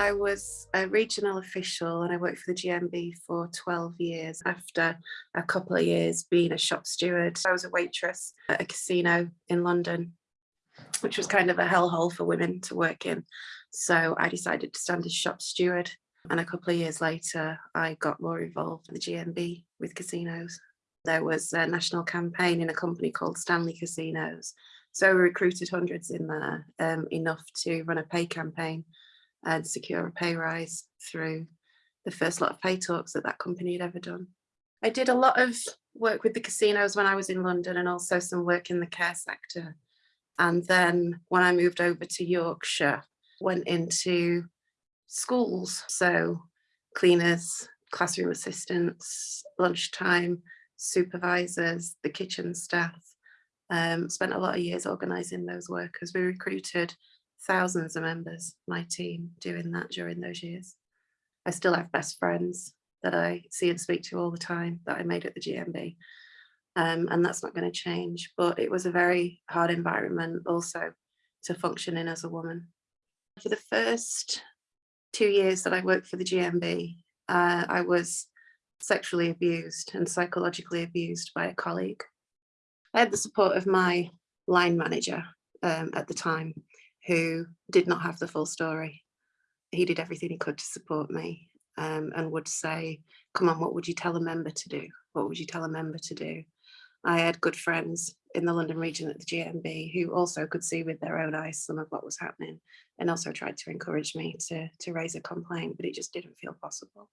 I was a regional official and I worked for the GMB for 12 years. After a couple of years being a shop steward, I was a waitress at a casino in London, which was kind of a hellhole for women to work in. So I decided to stand as shop steward. And a couple of years later, I got more involved in the GMB with casinos. There was a national campaign in a company called Stanley Casinos. So we recruited hundreds in there, um, enough to run a pay campaign and secure a pay rise through the first lot of pay talks that that company had ever done. I did a lot of work with the casinos when I was in London and also some work in the care sector. And then when I moved over to Yorkshire, went into schools. So cleaners, classroom assistants, lunchtime, supervisors, the kitchen staff. Um, spent a lot of years organising those workers. We recruited thousands of members, my team, doing that during those years. I still have best friends that I see and speak to all the time that I made at the GMB. Um, and that's not going to change. But it was a very hard environment also to function in as a woman. For the first two years that I worked for the GMB, uh, I was sexually abused and psychologically abused by a colleague. I had the support of my line manager um, at the time, who did not have the full story. He did everything he could to support me um, and would say, come on, what would you tell a member to do? What would you tell a member to do? I had good friends in the London region at the GMB who also could see with their own eyes some of what was happening and also tried to encourage me to, to raise a complaint, but it just didn't feel possible.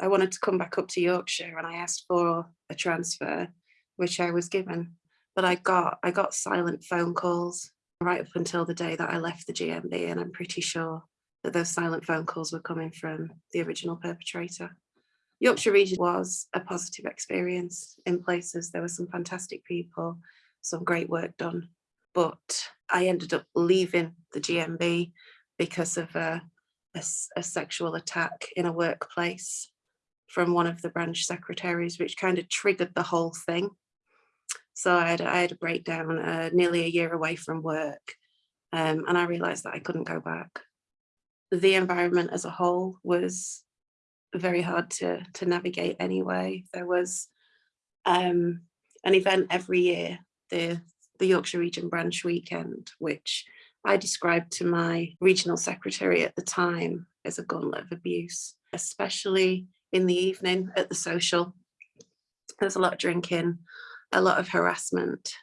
I wanted to come back up to Yorkshire and I asked for a transfer, which I was given, but I got I got silent phone calls right up until the day that I left the GMB and I'm pretty sure that those silent phone calls were coming from the original perpetrator. Yorkshire region was a positive experience in places. There were some fantastic people, some great work done, but I ended up leaving the GMB because of a, a, a sexual attack in a workplace from one of the branch secretaries, which kind of triggered the whole thing. So I had, I had a breakdown uh, nearly a year away from work um, and I realized that I couldn't go back. The environment as a whole was very hard to, to navigate anyway. There was um, an event every year, the, the Yorkshire Region Branch Weekend, which I described to my regional secretary at the time as a gauntlet of abuse, especially in the evening at the social. There's a lot of drinking, a lot of harassment,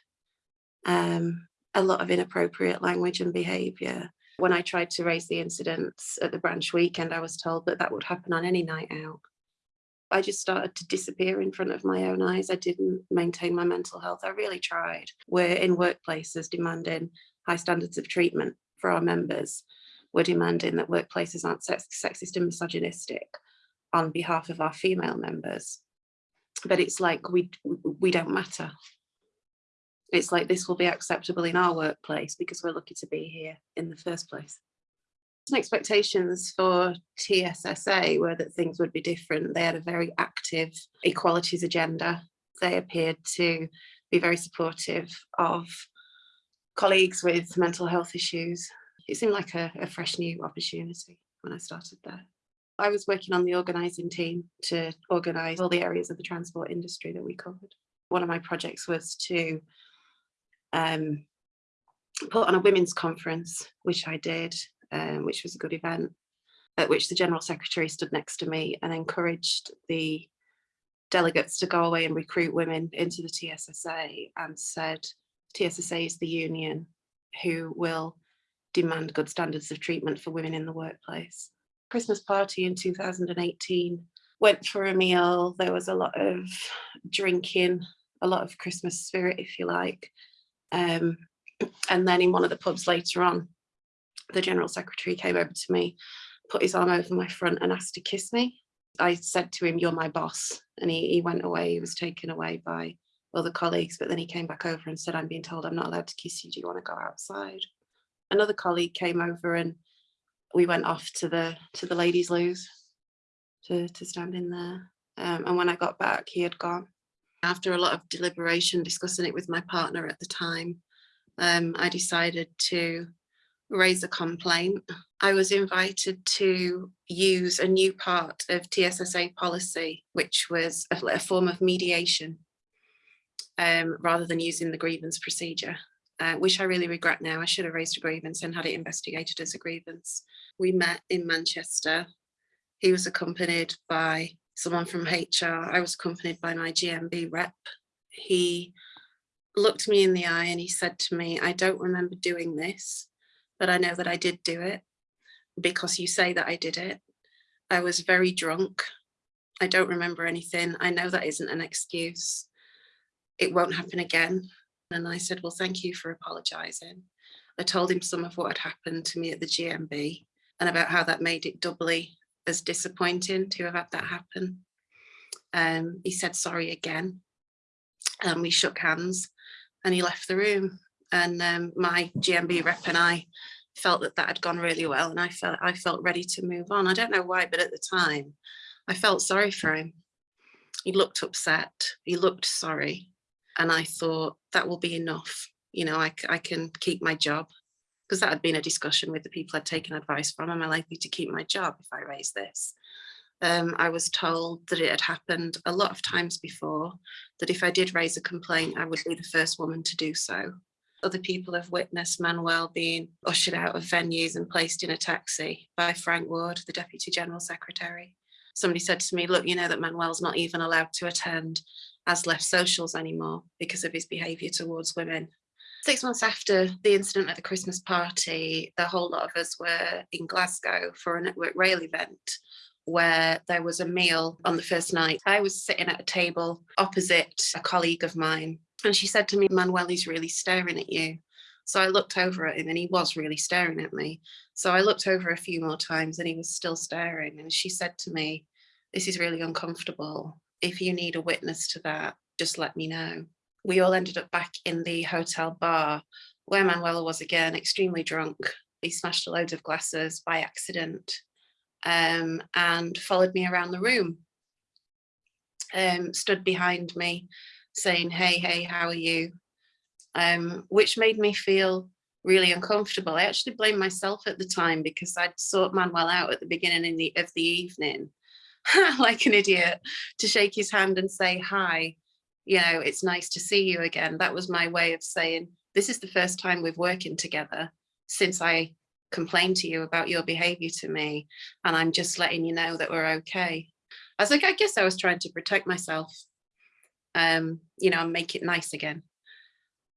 um, a lot of inappropriate language and behaviour. When I tried to raise the incidents at the branch weekend, I was told that that would happen on any night out. I just started to disappear in front of my own eyes. I didn't maintain my mental health. I really tried. We're in workplaces demanding high standards of treatment for our members. We're demanding that workplaces aren't sexist and misogynistic on behalf of our female members but it's like we we don't matter it's like this will be acceptable in our workplace because we're lucky to be here in the first place expectations for TSSA were that things would be different. They had a very active equalities agenda. They appeared to be very supportive of colleagues with mental health issues. It seemed like a, a fresh new opportunity when I started there. I was working on the organising team to organise all the areas of the transport industry that we covered. One of my projects was to um, put on a women's conference, which I did, um, which was a good event, at which the General Secretary stood next to me and encouraged the delegates to go away and recruit women into the TSSA and said TSSA is the union who will demand good standards of treatment for women in the workplace. Christmas party in 2018. Went for a meal, there was a lot of drinking, a lot of Christmas spirit, if you like. Um, and then in one of the pubs later on, the General Secretary came over to me, put his arm over my front and asked to kiss me. I said to him, you're my boss. And he, he went away, he was taken away by other colleagues, but then he came back over and said, I'm being told I'm not allowed to kiss you. Do you want to go outside? Another colleague came over and we went off to the to the ladies' loos to, to stand in there. Um, and when I got back, he had gone. After a lot of deliberation, discussing it with my partner at the time, um, I decided to raise a complaint. I was invited to use a new part of TSSA policy, which was a, a form of mediation um, rather than using the grievance procedure, uh, which I really regret now. I should have raised a grievance and had it investigated as a grievance. We met in Manchester. He was accompanied by someone from HR. I was accompanied by my GMB rep. He looked me in the eye and he said to me, I don't remember doing this, but I know that I did do it because you say that I did it. I was very drunk. I don't remember anything. I know that isn't an excuse. It won't happen again. And I said, well, thank you for apologizing. I told him some of what had happened to me at the GMB and about how that made it doubly as disappointing to have had that happen. Um, he said sorry again and we shook hands and he left the room and um, my GMB rep and I felt that that had gone really well and I felt I felt ready to move on. I don't know why, but at the time I felt sorry for him. He looked upset, he looked sorry. And I thought that will be enough. You know, I, I can keep my job because that had been a discussion with the people I'd taken advice from. Am I likely to keep my job if I raise this? Um, I was told that it had happened a lot of times before, that if I did raise a complaint, I would be the first woman to do so. Other people have witnessed Manuel being ushered out of venues and placed in a taxi by Frank Ward, the Deputy General Secretary. Somebody said to me, look, you know that Manuel's not even allowed to attend as left socials anymore because of his behaviour towards women. Six months after the incident at the Christmas party, the whole lot of us were in Glasgow for a Network Rail event where there was a meal on the first night. I was sitting at a table opposite a colleague of mine and she said to me, Manuel, he's really staring at you. So I looked over at him and he was really staring at me. So I looked over a few more times and he was still staring. And she said to me, this is really uncomfortable. If you need a witness to that, just let me know. We all ended up back in the hotel bar where Manuel was again, extremely drunk. He smashed a load of glasses by accident um, and followed me around the room. Um, stood behind me saying, hey, hey, how are you? Um, which made me feel really uncomfortable. I actually blamed myself at the time because I'd sought Manuel out at the beginning the, of the evening, like an idiot, to shake his hand and say, hi, you know, it's nice to see you again. That was my way of saying, this is the first time we've working together since I complained to you about your behavior to me. And I'm just letting you know that we're okay. I was like, I guess I was trying to protect myself um, you know, and make it nice again.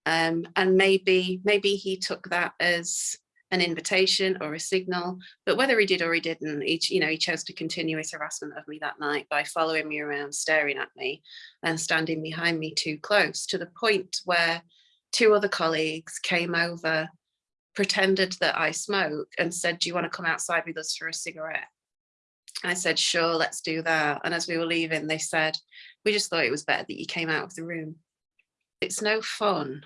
Um, and maybe, maybe he took that as an invitation or a signal, but whether he did or he didn't, he, you know, he chose to continue his harassment of me that night by following me around, staring at me and standing behind me too close to the point where two other colleagues came over, pretended that I smoke and said, do you want to come outside with us for a cigarette? I said, sure, let's do that. And as we were leaving, they said, we just thought it was better that you came out of the room. It's no fun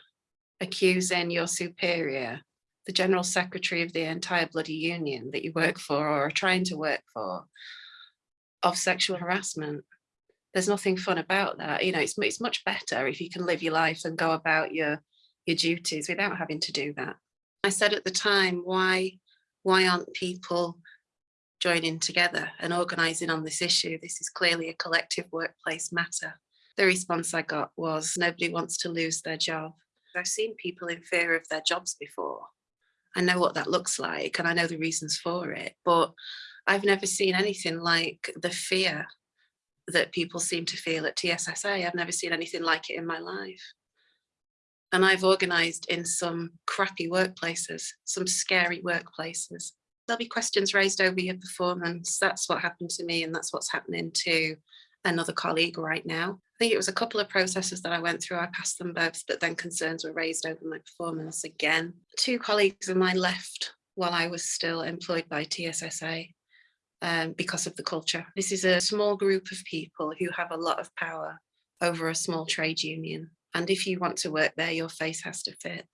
accusing your superior, the general secretary of the entire bloody union that you work for or are trying to work for, of sexual harassment. There's nothing fun about that. You know, it's, it's much better if you can live your life and go about your, your duties without having to do that. I said at the time, why, why aren't people joining together and organising on this issue. This is clearly a collective workplace matter. The response I got was nobody wants to lose their job. I've seen people in fear of their jobs before. I know what that looks like and I know the reasons for it, but I've never seen anything like the fear that people seem to feel at TSSA. I've never seen anything like it in my life. And I've organised in some crappy workplaces, some scary workplaces there'll be questions raised over your performance. That's what happened to me and that's what's happening to another colleague right now. I think it was a couple of processes that I went through. I passed them both, but then concerns were raised over my performance again. Two colleagues of mine left while I was still employed by TSSA um, because of the culture. This is a small group of people who have a lot of power over a small trade union. And if you want to work there, your face has to fit.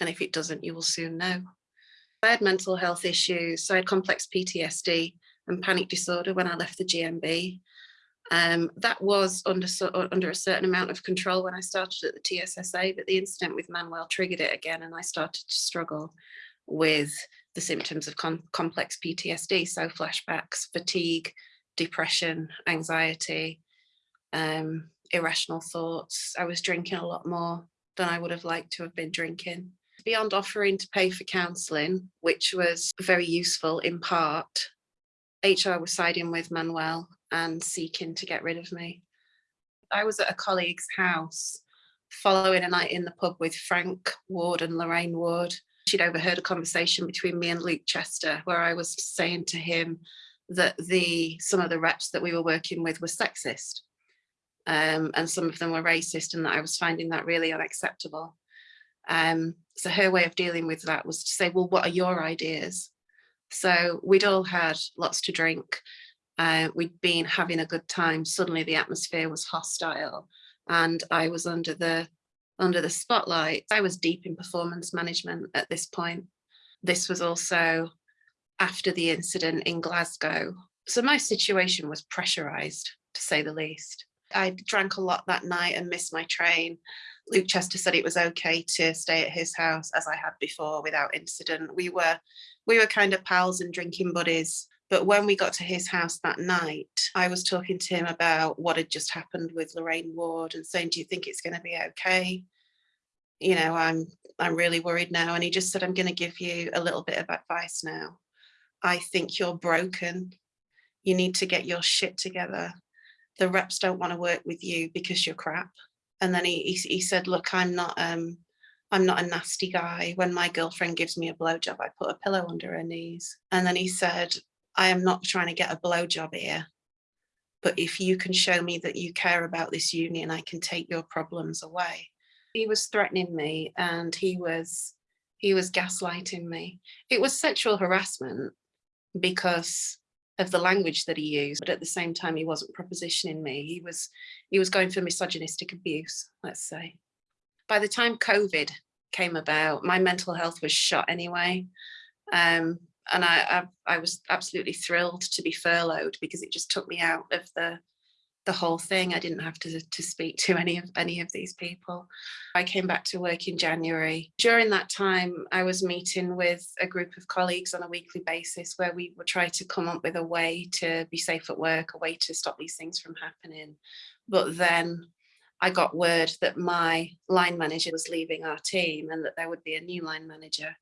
And if it doesn't, you will soon know. I had mental health issues, so I had complex PTSD and panic disorder when I left the GMB. Um, that was under, under a certain amount of control when I started at the TSSA, but the incident with Manuel triggered it again and I started to struggle. with the symptoms of com complex PTSD, so flashbacks, fatigue, depression, anxiety, um, irrational thoughts. I was drinking a lot more than I would have liked to have been drinking. Beyond offering to pay for counselling, which was very useful in part, HR was siding with Manuel and seeking to get rid of me. I was at a colleague's house following a night in the pub with Frank Ward and Lorraine Ward. She'd overheard a conversation between me and Luke Chester where I was saying to him that the some of the reps that we were working with were sexist um, and some of them were racist and that I was finding that really unacceptable. Um, so her way of dealing with that was to say, well, what are your ideas? So we'd all had lots to drink. Uh, we'd been having a good time. Suddenly the atmosphere was hostile and I was under the under the spotlight. I was deep in performance management at this point. This was also after the incident in Glasgow. So my situation was pressurized to say the least. I drank a lot that night and missed my train. Luke Chester said it was okay to stay at his house as I had before without incident. We were we were kind of pals and drinking buddies. But when we got to his house that night, I was talking to him about what had just happened with Lorraine Ward and saying, do you think it's going to be okay? You know, I'm I'm really worried now. And he just said, I'm going to give you a little bit of advice now. I think you're broken. You need to get your shit together. The reps don't want to work with you because you're crap. And then he, he, he said, look, I'm not, um, I'm not a nasty guy. When my girlfriend gives me a blowjob, I put a pillow under her knees. And then he said, I am not trying to get a blowjob here. But if you can show me that you care about this union, I can take your problems away. He was threatening me and he was he was gaslighting me. It was sexual harassment because of the language that he used, but at the same time, he wasn't propositioning me. He was, he was going for misogynistic abuse, let's say. By the time COVID came about, my mental health was shot anyway. Um, and I, I, I was absolutely thrilled to be furloughed because it just took me out of the the whole thing. I didn't have to, to speak to any of any of these people. I came back to work in January. During that time, I was meeting with a group of colleagues on a weekly basis where we would try to come up with a way to be safe at work, a way to stop these things from happening. But then I got word that my line manager was leaving our team and that there would be a new line manager.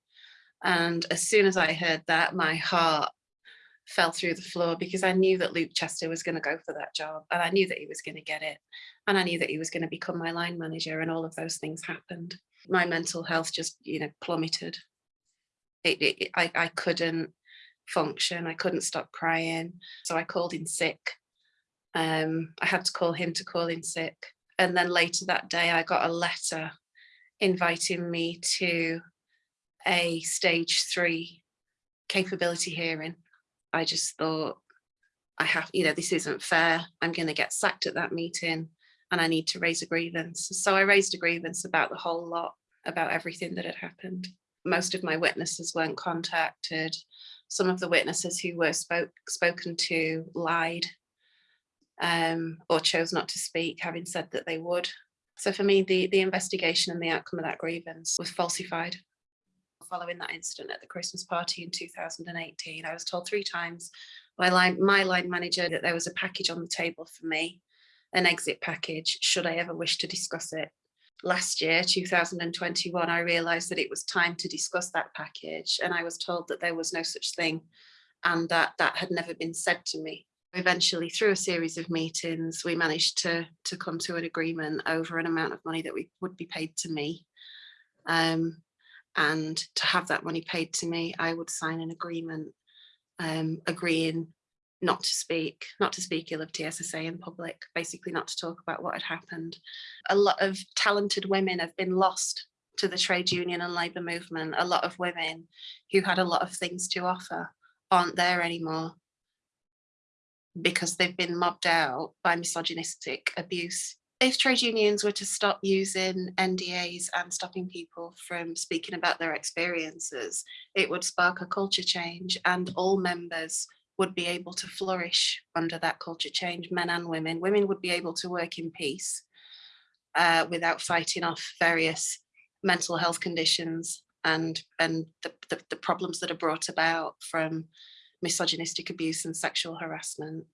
And as soon as I heard that, my heart fell through the floor because I knew that Luke Chester was going to go for that job and I knew that he was going to get it and I knew that he was going to become my line manager and all of those things happened. My mental health just, you know, plummeted. It, it, I, I couldn't function. I couldn't stop crying. So I called in sick. Um, I had to call him to call in sick. And then later that day, I got a letter inviting me to a stage three capability hearing I just thought, I have, you know, this isn't fair. I'm going to get sacked at that meeting and I need to raise a grievance. So I raised a grievance about the whole lot, about everything that had happened. Most of my witnesses weren't contacted. Some of the witnesses who were spoke, spoken to lied um, or chose not to speak, having said that they would. So for me, the, the investigation and the outcome of that grievance was falsified following that incident at the Christmas party in 2018. I was told three times by line, my line manager that there was a package on the table for me, an exit package, should I ever wish to discuss it. Last year, 2021, I realised that it was time to discuss that package and I was told that there was no such thing and that that had never been said to me. Eventually, through a series of meetings, we managed to, to come to an agreement over an amount of money that we would be paid to me. Um, and to have that money paid to me, I would sign an agreement um, agreeing not to speak, not to speak ill of TSSA in public, basically not to talk about what had happened. A lot of talented women have been lost to the trade union and labour movement. A lot of women who had a lot of things to offer aren't there anymore because they've been mobbed out by misogynistic abuse if trade unions were to stop using NDAs and stopping people from speaking about their experiences, it would spark a culture change and all members would be able to flourish under that culture change, men and women. Women would be able to work in peace uh, without fighting off various mental health conditions and and the, the, the problems that are brought about from misogynistic abuse and sexual harassment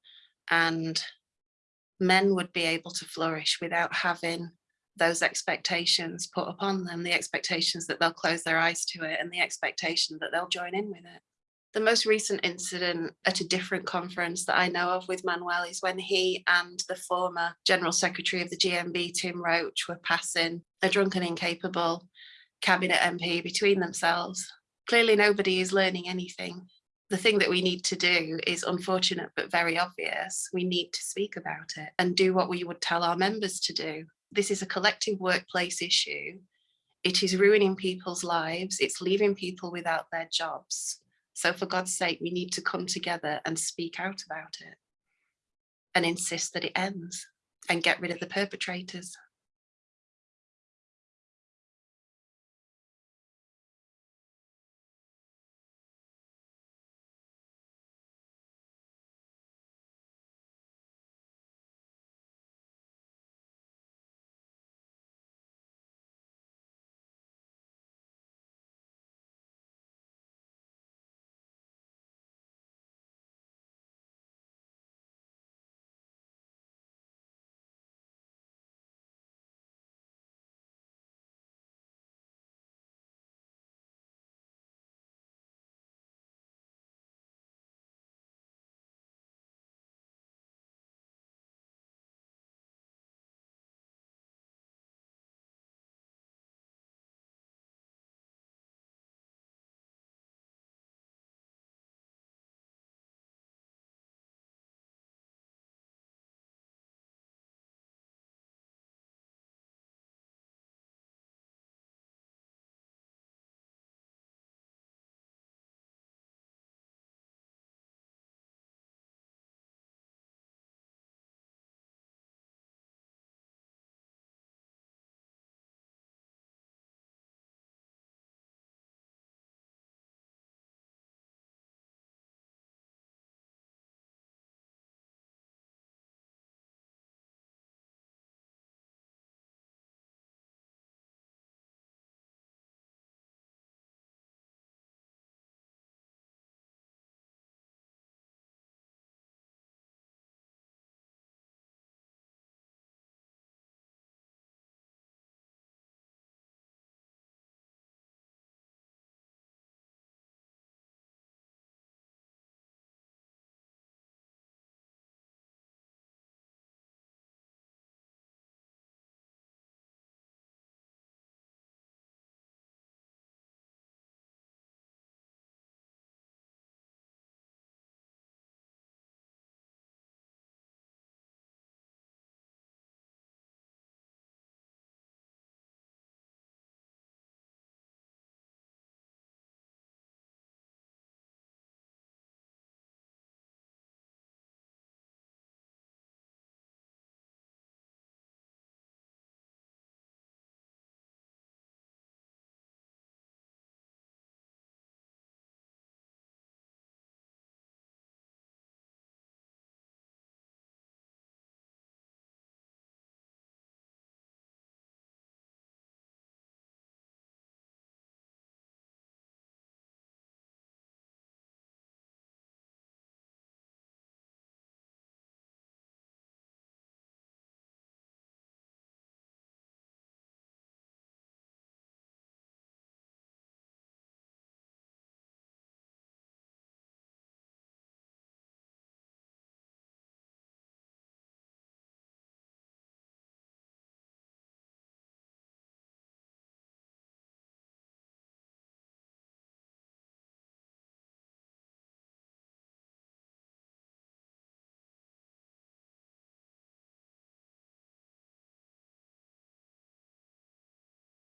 and men would be able to flourish without having those expectations put upon them, the expectations that they'll close their eyes to it and the expectation that they'll join in with it. The most recent incident at a different conference that I know of with Manuel is when he and the former General Secretary of the GMB, Tim Roache, were passing a drunken incapable cabinet MP between themselves. Clearly nobody is learning anything. The thing that we need to do is unfortunate but very obvious. We need to speak about it and do what we would tell our members to do. This is a collective workplace issue. It is ruining people's lives. It's leaving people without their jobs. So for God's sake, we need to come together and speak out about it and insist that it ends and get rid of the perpetrators.